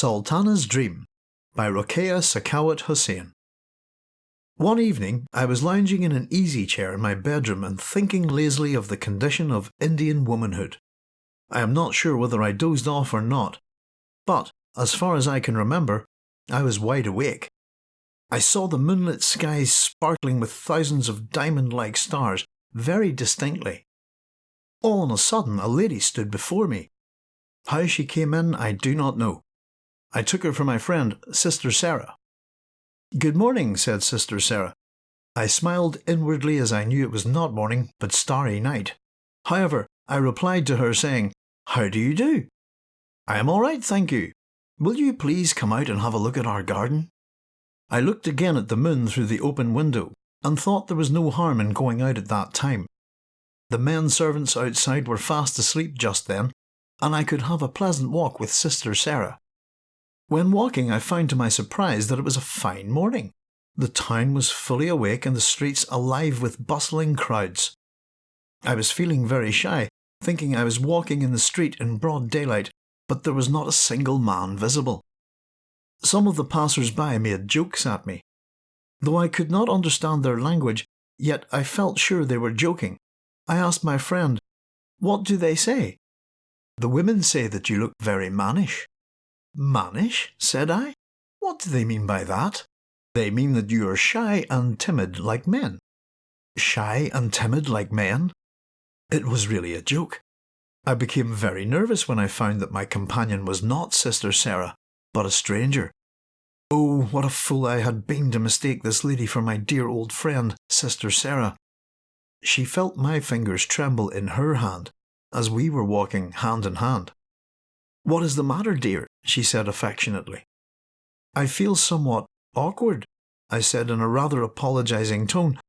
Sultana's Dream by Rokeya Sakhawat Hossain. One evening, I was lounging in an easy chair in my bedroom and thinking lazily of the condition of Indian womanhood. I am not sure whether I dozed off or not, but, as far as I can remember, I was wide awake. I saw the moonlit skies sparkling with thousands of diamond like stars very distinctly. All on a sudden, a lady stood before me. How she came in, I do not know. I took her for my friend, Sister Sarah. Good morning, said Sister Sarah. I smiled inwardly as I knew it was not morning, but starry night. However, I replied to her saying, How do you do? I am all right, thank you. Will you please come out and have a look at our garden? I looked again at the moon through the open window and thought there was no harm in going out at that time. The men servants outside were fast asleep just then, and I could have a pleasant walk with Sister Sarah. When walking, I found to my surprise that it was a fine morning. The town was fully awake and the streets alive with bustling crowds. I was feeling very shy, thinking I was walking in the street in broad daylight, but there was not a single man visible. Some of the passers-by made jokes at me. Though I could not understand their language, yet I felt sure they were joking. I asked my friend, What do they say? The women say that you look very mannish. Mannish? said I. What do they mean by that? They mean that you are shy and timid like men. Shy and timid like men? It was really a joke. I became very nervous when I found that my companion was not Sister Sarah, but a stranger. Oh, what a fool I had been to mistake this lady for my dear old friend, Sister Sarah. She felt my fingers tremble in her hand as we were walking hand in hand. What is the matter, dear? She said affectionately. I feel somewhat awkward, I said in a rather apologizing tone.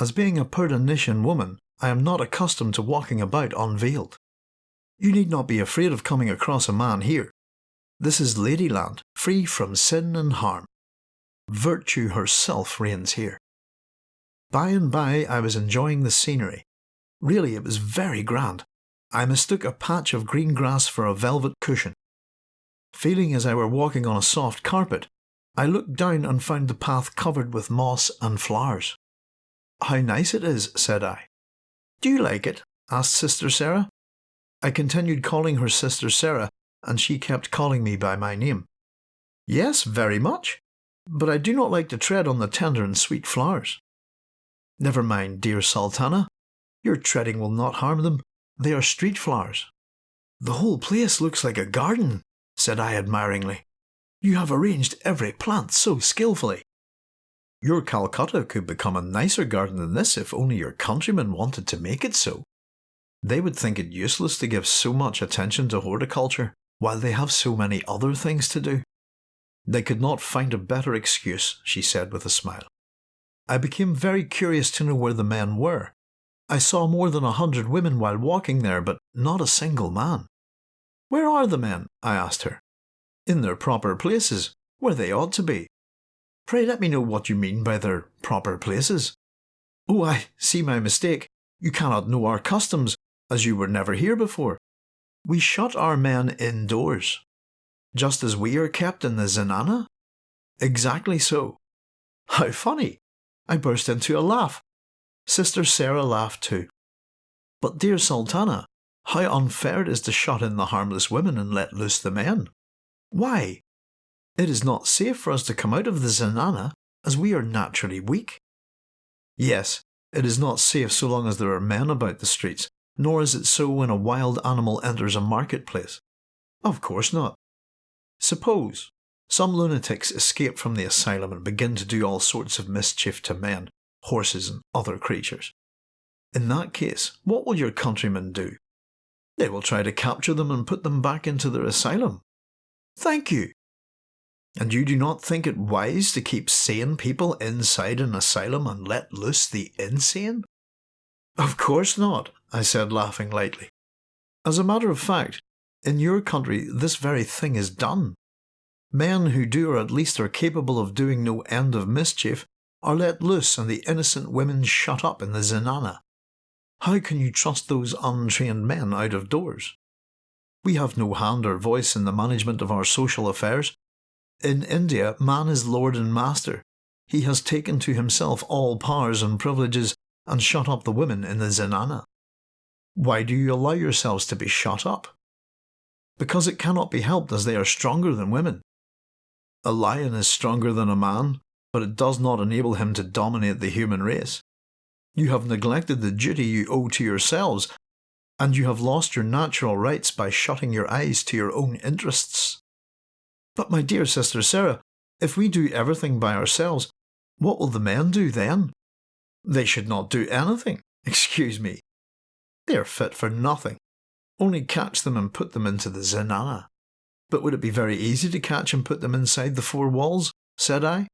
As being a Purdahnishin woman, I am not accustomed to walking about unveiled. You need not be afraid of coming across a man here. This is Ladyland, free from sin and harm. Virtue herself reigns here. By and by I was enjoying the scenery. Really, it was very grand. I mistook a patch of green grass for a velvet cushion. Feeling as I were walking on a soft carpet, I looked down and found the path covered with moss and flowers. How nice it is, said I. Do you like it? asked Sister Sarah. I continued calling her Sister Sarah, and she kept calling me by my name. Yes, very much, but I do not like to tread on the tender and sweet flowers. Never mind, dear Sultana. Your treading will not harm them. They are street flowers. The whole place looks like a garden, said I admiringly. You have arranged every plant so skilfully. Your Calcutta could become a nicer garden than this if only your countrymen wanted to make it so. They would think it useless to give so much attention to horticulture while they have so many other things to do. They could not find a better excuse, she said with a smile. I became very curious to know where the men were. I saw more than a hundred women while walking there, but not a single man. Where are the men? I asked her. In their proper places, where they ought to be. Pray let me know what you mean by their proper places. Oh, I see my mistake. You cannot know our customs, as you were never here before. We shut our men indoors, just as we are kept in the zenana? Exactly so. How funny! I burst into a laugh. Sister Sarah laughed too. But dear Sultana, how unfair it is to shut in the harmless women and let loose the men. Why? It is not safe for us to come out of the zenana, as we are naturally weak. Yes, it is not safe so long as there are men about the streets, nor is it so when a wild animal enters a marketplace. Of course not. Suppose some lunatics escape from the asylum and begin to do all sorts of mischief to men, horses, and other creatures. In that case, what will your countrymen do? They will try to capture them and put them back into their asylum. Thank you. And you do not think it wise to keep sane people inside an asylum and let loose the insane? Of course not, I said, laughing lightly. As a matter of fact, in your country this very thing is done. Men who do or at least are capable of doing no end of mischief are let loose and the innocent women shut up in the zenana. How can you trust those untrained men out of doors? We have no hand or voice in the management of our social affairs. In India, man is lord and master. He has taken to himself all powers and privileges and shut up the women in the zenana. Why do you allow yourselves to be shut up? Because it cannot be helped as they are stronger than women. A lion is stronger than a man, but it does not enable him to dominate the human race. You have neglected the duty you owe to yourselves, and you have lost your natural rights by shutting your eyes to your own interests. But my dear sister Sarah, if we do everything by ourselves, what will the men do then? They should not do anything. Excuse me. They are fit for nothing. Only catch them and put them into the zenana. But would it be very easy to catch and put them inside the four walls? said I.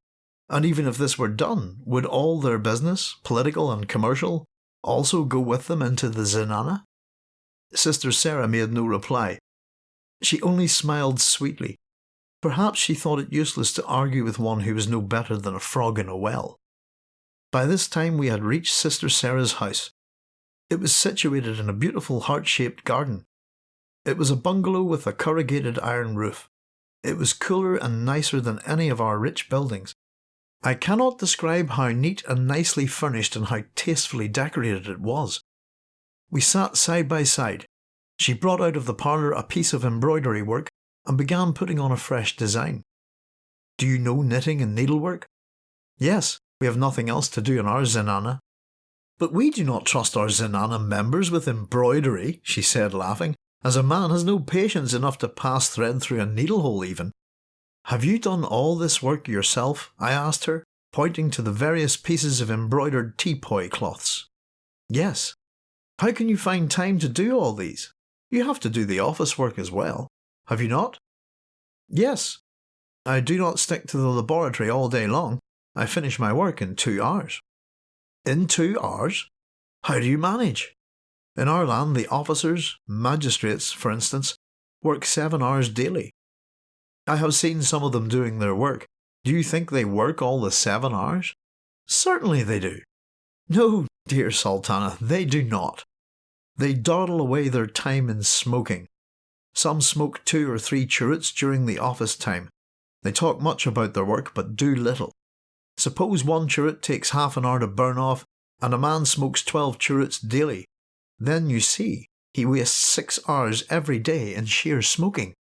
And even if this were done, would all their business, political and commercial, also go with them into the zenana? Sister Sarah made no reply. She only smiled sweetly. Perhaps she thought it useless to argue with one who was no better than a frog in a well. By this time we had reached Sister Sarah's house. It was situated in a beautiful heart-shaped garden. It was a bungalow with a corrugated iron roof. It was cooler and nicer than any of our rich buildings, I cannot describe how neat and nicely furnished and how tastefully decorated it was. We sat side by side. She brought out of the parlour a piece of embroidery work and began putting on a fresh design. Do you know knitting and needlework? Yes, we have nothing else to do in our zenana. But we do not trust our zenana members with embroidery, she said laughing, as a man has no patience enough to pass thread through a needlehole even. Have you done all this work yourself? I asked her, pointing to the various pieces of embroidered teapoy cloths. Yes. How can you find time to do all these? You have to do the office work as well. Have you not? Yes. I do not stick to the laboratory all day long. I finish my work in two hours. In two hours? How do you manage? In our land, the officers, magistrates, for instance, work seven hours daily. I have seen some of them doing their work. Do you think they work all the seven hours? Certainly they do. No, dear Sultana, they do not. They dawdle away their time in smoking. Some smoke two or three cheroots during the office time. They talk much about their work but do little. Suppose one cheroot takes half an hour to burn off and a man smokes 12 cheroots daily. Then you see, he wastes six hours every day in sheer smoking.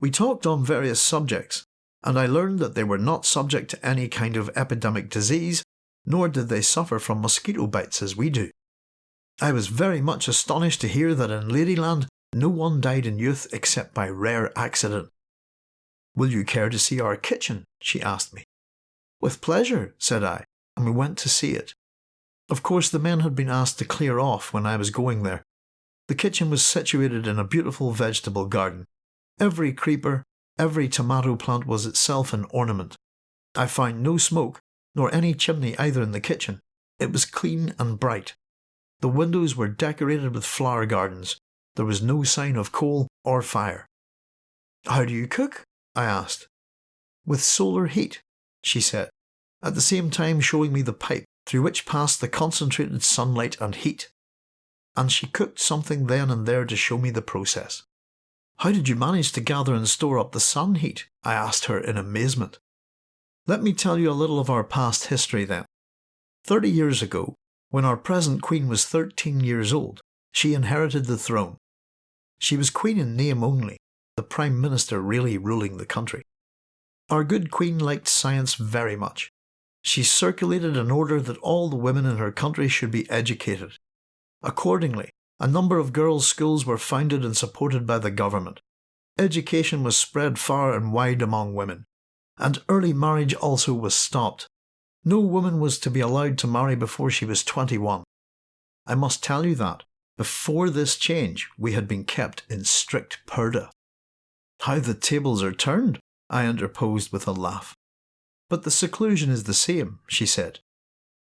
We talked on various subjects, and I learned that they were not subject to any kind of epidemic disease, nor did they suffer from mosquito bites as we do. I was very much astonished to hear that in Ladyland no one died in youth except by rare accident. Will you care to see our kitchen? she asked me. With pleasure, said I, and we went to see it. Of course the men had been asked to clear off when I was going there. The kitchen was situated in a beautiful vegetable garden, Every creeper, every tomato plant was itself an ornament. I found no smoke, nor any chimney either in the kitchen. It was clean and bright. The windows were decorated with flower gardens. There was no sign of coal or fire. How do you cook? I asked. With solar heat, she said, at the same time showing me the pipe through which passed the concentrated sunlight and heat. And she cooked something then and there to show me the process. How did you manage to gather and store up the sun heat? I asked her in amazement. Let me tell you a little of our past history then. Thirty years ago, when our present queen was 13 years old, she inherited the throne. She was queen in name only, the prime minister really ruling the country. Our good queen liked science very much. She circulated an order that all the women in her country should be educated. Accordingly, a number of girls' schools were founded and supported by the government. Education was spread far and wide among women, and early marriage also was stopped. No woman was to be allowed to marry before she was 21. I must tell you that, before this change, we had been kept in strict purdah. How the tables are turned, I interposed with a laugh. But the seclusion is the same, she said.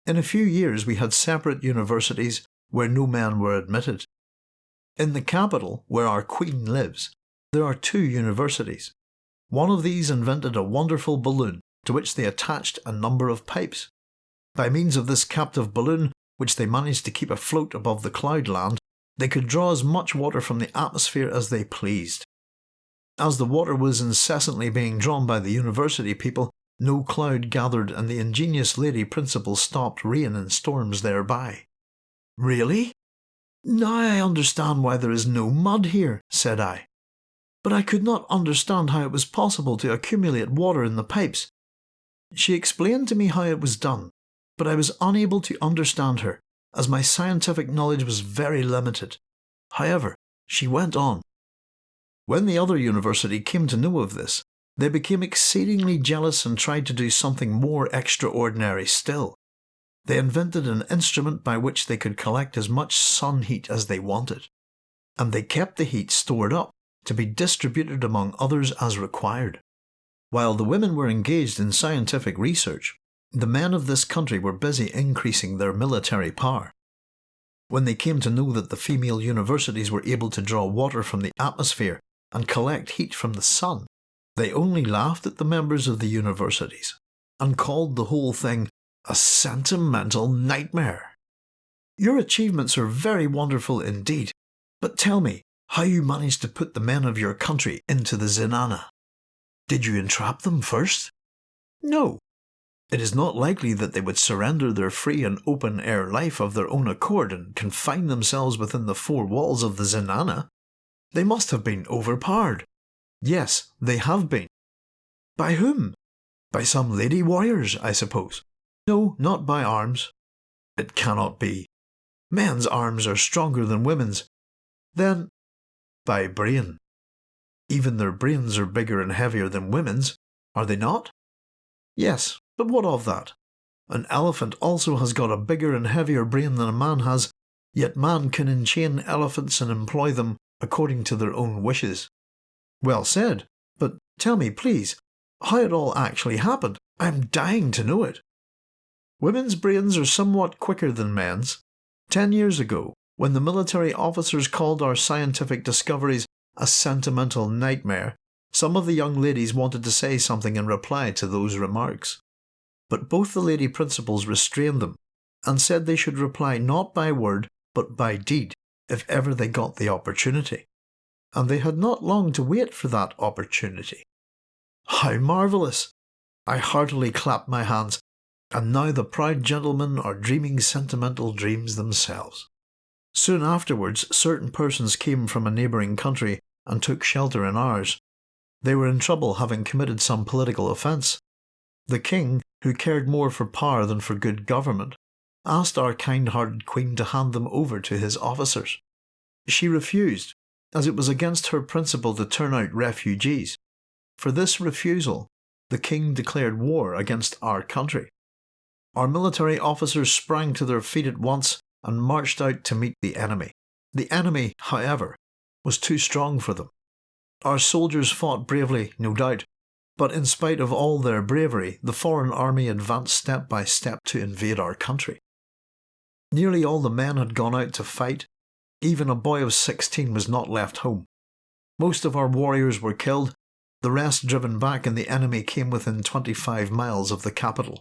In a few years we had separate universities where no men were admitted. In the capital, where our Queen lives, there are two universities. One of these invented a wonderful balloon to which they attached a number of pipes. By means of this captive balloon, which they managed to keep afloat above the cloudland, they could draw as much water from the atmosphere as they pleased. As the water was incessantly being drawn by the university people, no cloud gathered and the ingenious lady principal stopped rain and storms thereby. Really? Now I understand why there is no mud here, said I. But I could not understand how it was possible to accumulate water in the pipes. She explained to me how it was done, but I was unable to understand her, as my scientific knowledge was very limited. However, she went on. When the other university came to know of this, they became exceedingly jealous and tried to do something more extraordinary still. They invented an instrument by which they could collect as much sun heat as they wanted, and they kept the heat stored up to be distributed among others as required. While the women were engaged in scientific research, the men of this country were busy increasing their military power. When they came to know that the female universities were able to draw water from the atmosphere and collect heat from the sun, they only laughed at the members of the universities and called the whole thing a sentimental nightmare. Your achievements are very wonderful indeed, but tell me how you managed to put the men of your country into the zenana. Did you entrap them first? No. It is not likely that they would surrender their free and open air life of their own accord and confine themselves within the four walls of the zenana. They must have been overpowered. Yes, they have been. By whom? By some lady warriors, I suppose. No, not by arms. It cannot be. Men's arms are stronger than women's. Then, by brain. Even their brains are bigger and heavier than women's, are they not? Yes, but what of that? An elephant also has got a bigger and heavier brain than a man has, yet man can enchain elephants and employ them according to their own wishes. Well said, but tell me, please, how it all actually happened. I am dying to know it. Women's brains are somewhat quicker than men's. Ten years ago, when the military officers called our scientific discoveries a sentimental nightmare, some of the young ladies wanted to say something in reply to those remarks. But both the lady principals restrained them, and said they should reply not by word but by deed if ever they got the opportunity. And they had not long to wait for that opportunity. How marvellous! I heartily clapped my hands and now the proud gentlemen are dreaming sentimental dreams themselves. Soon afterwards, certain persons came from a neighbouring country and took shelter in ours. They were in trouble having committed some political offence. The king, who cared more for power than for good government, asked our kind-hearted queen to hand them over to his officers. She refused, as it was against her principle to turn out refugees. For this refusal, the king declared war against our country. Our military officers sprang to their feet at once and marched out to meet the enemy. The enemy, however, was too strong for them. Our soldiers fought bravely, no doubt, but in spite of all their bravery, the foreign army advanced step by step to invade our country. Nearly all the men had gone out to fight. Even a boy of 16 was not left home. Most of our warriors were killed, the rest driven back, and the enemy came within 25 miles of the capital.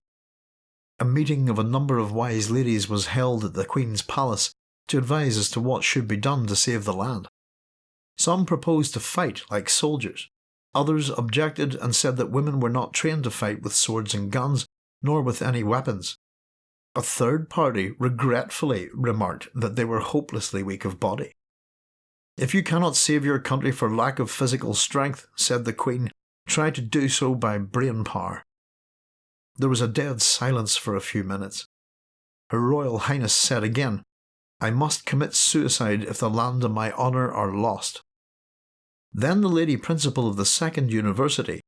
A meeting of a number of wise ladies was held at the Queen's palace to advise as to what should be done to save the land. Some proposed to fight like soldiers. Others objected and said that women were not trained to fight with swords and guns, nor with any weapons. A third party regretfully remarked that they were hopelessly weak of body. If you cannot save your country for lack of physical strength, said the Queen, try to do so by brain power. There was a dead silence for a few minutes. Her Royal Highness said again, I must commit suicide if the land and my honour are lost. Then the lady principal of the second university,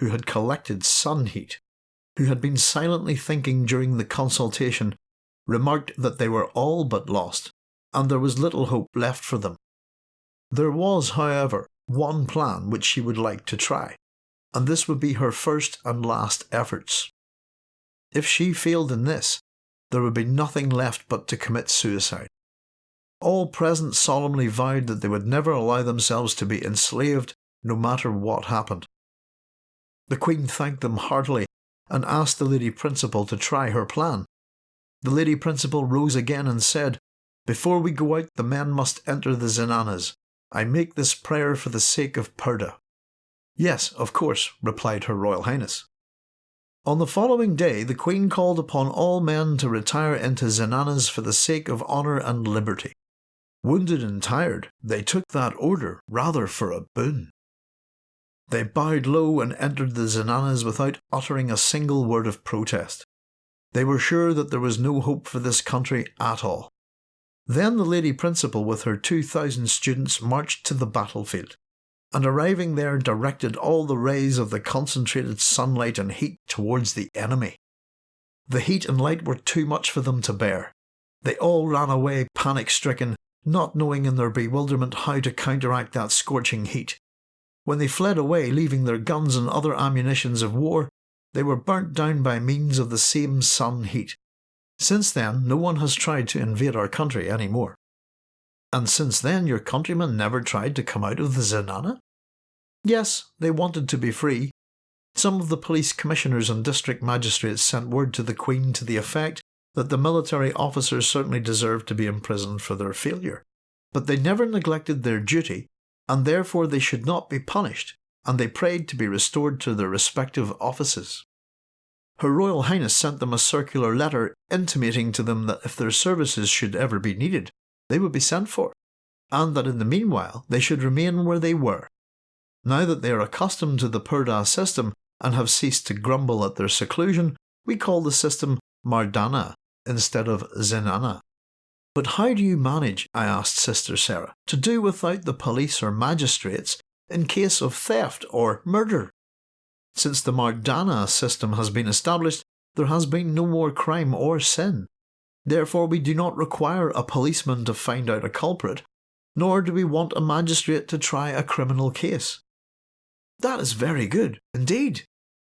who had collected sun heat, who had been silently thinking during the consultation, remarked that they were all but lost, and there was little hope left for them. There was, however, one plan which she would like to try, and this would be her first and last efforts. If she failed in this, there would be nothing left but to commit suicide. All present solemnly vowed that they would never allow themselves to be enslaved no matter what happened. The Queen thanked them heartily and asked the Lady Principal to try her plan. The Lady Principal rose again and said, Before we go out, the men must enter the zenanas. I make this prayer for the sake of Purdah. Yes, of course, replied Her Royal Highness. On the following day, the Queen called upon all men to retire into zenanas for the sake of honour and liberty. Wounded and tired, they took that order rather for a boon. They bowed low and entered the zenanas without uttering a single word of protest. They were sure that there was no hope for this country at all. Then the Lady Principal with her 2,000 students marched to the battlefield, and arriving there directed all the rays of the concentrated sunlight and heat towards the enemy. The heat and light were too much for them to bear. They all ran away panic stricken, not knowing in their bewilderment how to counteract that scorching heat. When they fled away, leaving their guns and other ammunitions of war, they were burnt down by means of the same sun heat. Since then, no one has tried to invade our country any more. And since then, your countrymen never tried to come out of the Zenana? Yes, they wanted to be free. Some of the police commissioners and district magistrates sent word to the Queen to the effect that the military officers certainly deserved to be imprisoned for their failure. But they never neglected their duty and therefore they should not be punished, and they prayed to be restored to their respective offices. Her Royal Highness sent them a circular letter intimating to them that if their services should ever be needed, they would be sent for, and that in the meanwhile they should remain where they were. Now that they are accustomed to the Purdah system and have ceased to grumble at their seclusion, we call the system Mardana instead of Zenana. But how do you manage, I asked Sister Sarah, to do without the police or magistrates in case of theft or murder? Since the Mardana system has been established, there has been no more crime or sin. Therefore we do not require a policeman to find out a culprit, nor do we want a magistrate to try a criminal case. That is very good, indeed.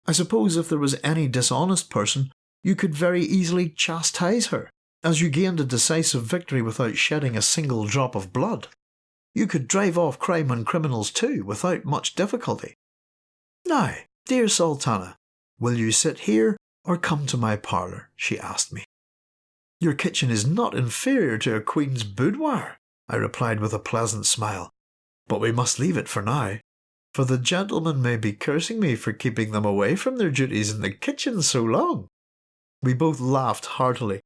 I suppose if there was any dishonest person, you could very easily chastise her as you gained a decisive victory without shedding a single drop of blood. You could drive off crime and criminals too without much difficulty. Now, dear Sultana, will you sit here or come to my parlour? she asked me. Your kitchen is not inferior to a queen's boudoir, I replied with a pleasant smile, but we must leave it for now, for the gentlemen may be cursing me for keeping them away from their duties in the kitchen so long. We both laughed heartily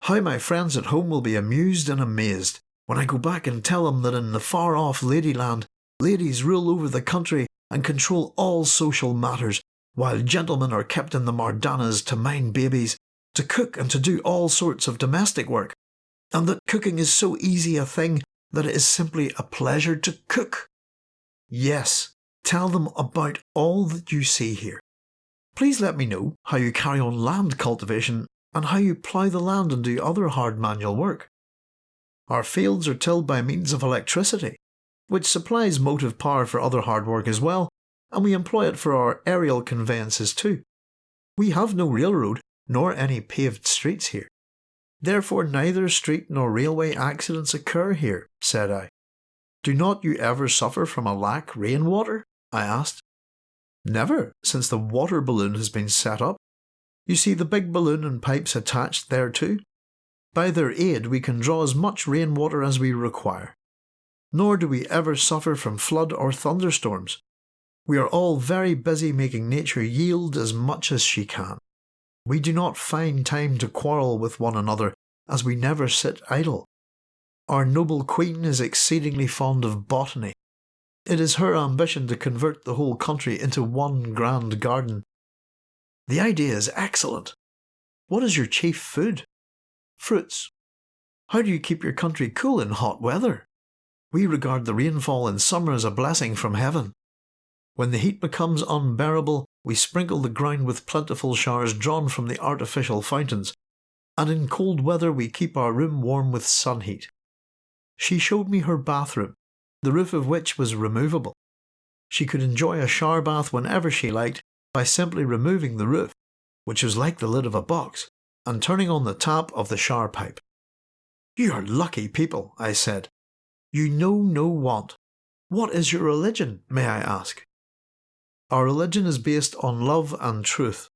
how my friends at home will be amused and amazed when I go back and tell them that in the far off Ladyland, ladies rule over the country and control all social matters, while gentlemen are kept in the Mardanas to mind babies, to cook and to do all sorts of domestic work, and that cooking is so easy a thing that it is simply a pleasure to cook. Yes, tell them about all that you see here. Please let me know how you carry on land cultivation and how you plough the land and do other hard manual work. Our fields are tilled by means of electricity, which supplies motive power for other hard work as well, and we employ it for our aerial conveyances too. We have no railroad nor any paved streets here. Therefore neither street nor railway accidents occur here, said I. Do not you ever suffer from a lack rain water? I asked. Never, since the water balloon has been set up, you see the big balloon and pipes attached thereto. By their aid we can draw as much rainwater as we require. Nor do we ever suffer from flood or thunderstorms. We are all very busy making nature yield as much as she can. We do not find time to quarrel with one another, as we never sit idle. Our noble queen is exceedingly fond of botany. It is her ambition to convert the whole country into one grand garden, the idea is excellent. What is your chief food? Fruits. How do you keep your country cool in hot weather? We regard the rainfall in summer as a blessing from heaven. When the heat becomes unbearable, we sprinkle the ground with plentiful showers drawn from the artificial fountains, and in cold weather we keep our room warm with sun heat. She showed me her bathroom, the roof of which was removable. She could enjoy a shower bath whenever she liked by simply removing the roof, which was like the lid of a box, and turning on the tap of the shower pipe. You are lucky people, I said. You know no want. What is your religion, may I ask? Our religion is based on love and truth.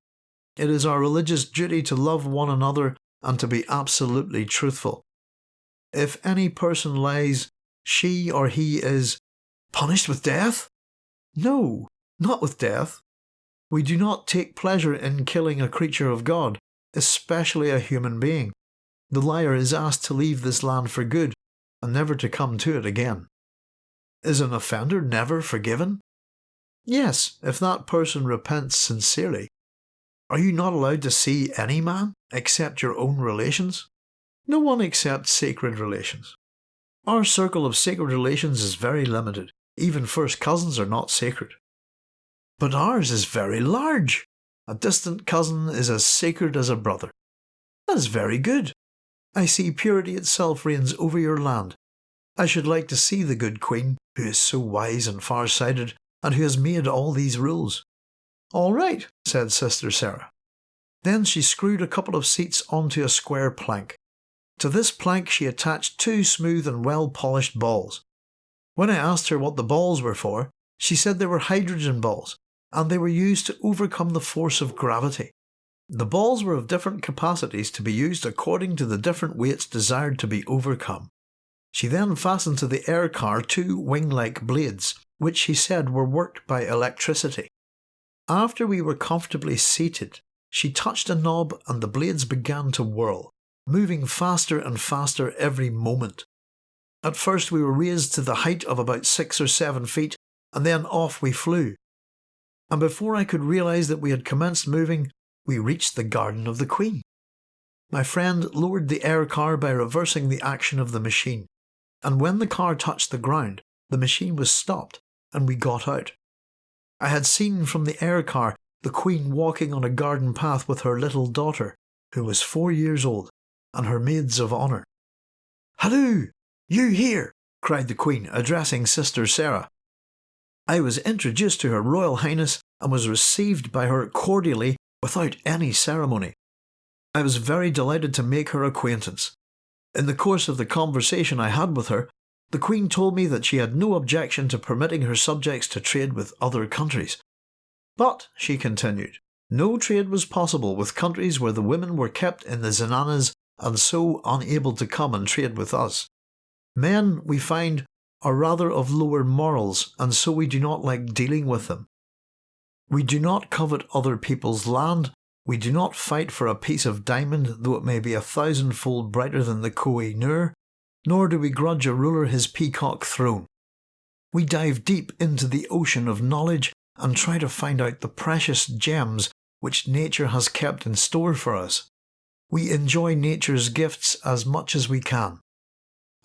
It is our religious duty to love one another and to be absolutely truthful. if any person lies, she or he is punished with death? No, not with death. We do not take pleasure in killing a creature of God, especially a human being. The liar is asked to leave this land for good and never to come to it again. Is an offender never forgiven? Yes, if that person repents sincerely. Are you not allowed to see any man except your own relations? No one accepts sacred relations. Our circle of sacred relations is very limited. Even first cousins are not sacred. But ours is very large. A distant cousin is as sacred as a brother. That is very good. I see purity itself reigns over your land. I should like to see the good queen, who is so wise and far-sighted, and who has made all these rules. All right, said Sister Sarah. Then she screwed a couple of seats onto a square plank. To this plank she attached two smooth and well-polished balls. When I asked her what the balls were for, she said they were hydrogen balls, and they were used to overcome the force of gravity. The balls were of different capacities to be used according to the different weights desired to be overcome. She then fastened to the air car two wing-like blades, which she said were worked by electricity. After we were comfortably seated, she touched a knob and the blades began to whirl, moving faster and faster every moment. At first we were raised to the height of about six or seven feet, and then off we flew. And before I could realise that we had commenced moving, we reached the garden of the Queen. My friend lowered the air car by reversing the action of the machine, and when the car touched the ground, the machine was stopped and we got out. I had seen from the air car the Queen walking on a garden path with her little daughter, who was four years old, and her maids of honour. Halloo! You here! cried the Queen, addressing Sister Sarah. I was introduced to Her Royal Highness and was received by her cordially without any ceremony. I was very delighted to make her acquaintance. In the course of the conversation I had with her, the Queen told me that she had no objection to permitting her subjects to trade with other countries. But, she continued, no trade was possible with countries where the women were kept in the zenanas and so unable to come and trade with us. Men, we find, are rather of lower morals, and so we do not like dealing with them. We do not covet other people's land, we do not fight for a piece of diamond though it may be a thousandfold brighter than the Koh Nur, nor do we grudge a ruler his peacock throne. We dive deep into the ocean of knowledge and try to find out the precious gems which nature has kept in store for us. We enjoy nature's gifts as much as we can.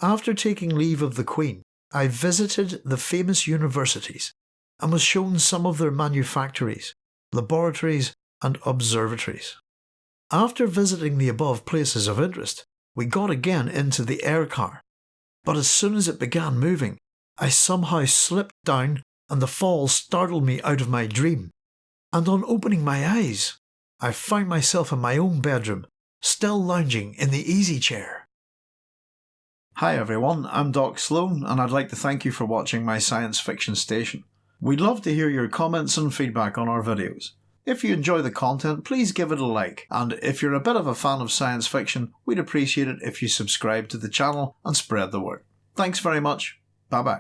After taking leave of the Queen, I visited the famous universities and was shown some of their manufactories, laboratories and observatories. After visiting the above places of interest, we got again into the air car, but as soon as it began moving, I somehow slipped down and the fall startled me out of my dream, and on opening my eyes, I found myself in my own bedroom, still lounging in the easy chair. Hi everyone, I'm Doc Sloan and I'd like to thank you for watching my science fiction station. We'd love to hear your comments and feedback on our videos. If you enjoy the content, please give it a like, and if you're a bit of a fan of science fiction, we'd appreciate it if you subscribe to the channel and spread the word. Thanks very much. Bye bye.